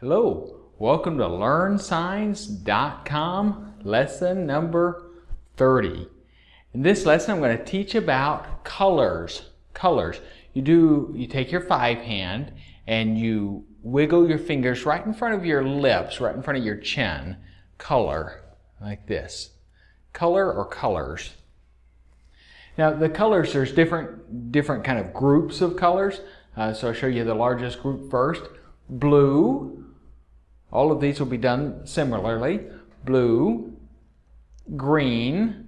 Hello, welcome to LearnSigns.com lesson number 30. In this lesson I'm going to teach about colors. Colors. You do, you take your five hand and you wiggle your fingers right in front of your lips, right in front of your chin. Color, like this. Color or colors. Now the colors, there's different, different kind of groups of colors. Uh, so I'll show you the largest group first. Blue, all of these will be done similarly. Blue, green,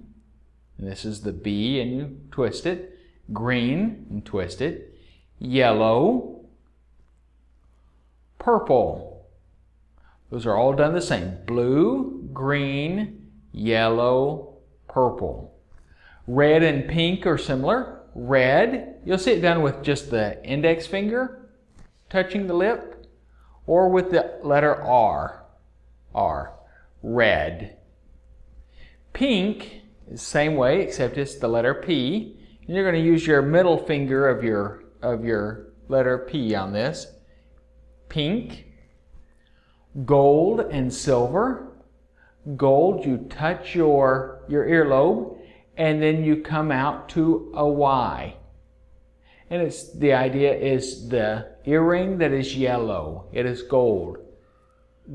this is the B and you twist it. Green and twist it. Yellow, purple. Those are all done the same. Blue, green, yellow, purple. Red and pink are similar. Red, you'll see it done with just the index finger touching the lip or with the letter R. R. Red. Pink is same way, except it's the letter P. And you're going to use your middle finger of your, of your letter P on this. Pink. Gold and silver. Gold, you touch your, your earlobe, and then you come out to a Y. And it's the idea is the earring that is yellow. It is gold.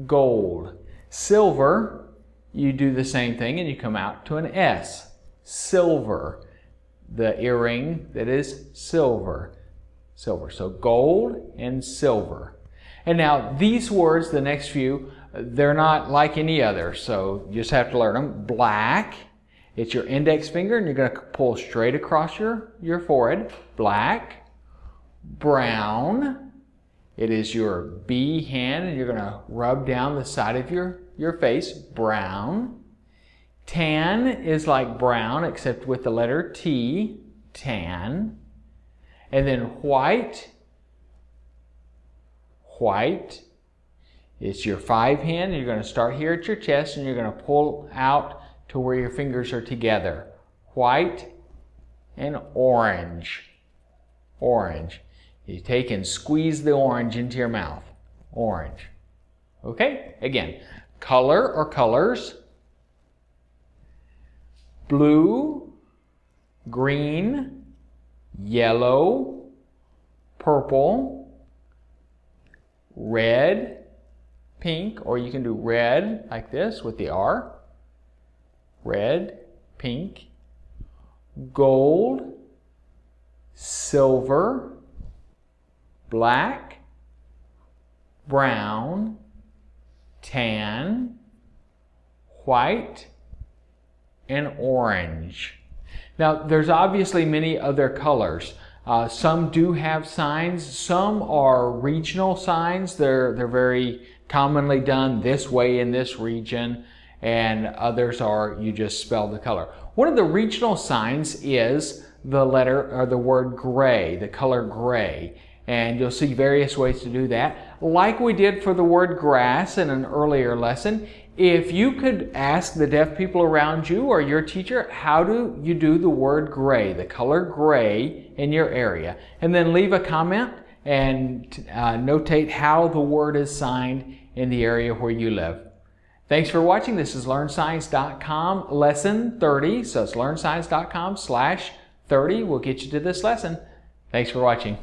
Gold. Silver, you do the same thing and you come out to an S. Silver. The earring that is silver. Silver. So gold and silver. And now these words, the next few, they're not like any other. So you just have to learn them. Black it's your index finger and you're going to pull straight across your, your forehead. Black, brown. It is your B hand and you're going to rub down the side of your, your face. Brown. Tan is like brown except with the letter T. Tan. And then white. White. It's your five hand. You're going to start here at your chest and you're going to pull out to where your fingers are together. White and orange. Orange. You take and squeeze the orange into your mouth. Orange. Okay? Again, color or colors. Blue, green, yellow, purple, red, pink, or you can do red like this with the R red, pink, gold, silver, black, brown, tan, white, and orange. Now, there's obviously many other colors. Uh, some do have signs. Some are regional signs. They're, they're very commonly done this way in this region and others are you just spell the color. One of the regional signs is the letter or the word gray, the color gray. And you'll see various ways to do that. Like we did for the word grass in an earlier lesson, if you could ask the deaf people around you or your teacher, how do you do the word gray, the color gray in your area? And then leave a comment and uh, notate how the word is signed in the area where you live. Thanks for watching. This is LearnSigns.com lesson 30. So it's LearnSigns.com slash 30 We'll get you to this lesson. Thanks for watching.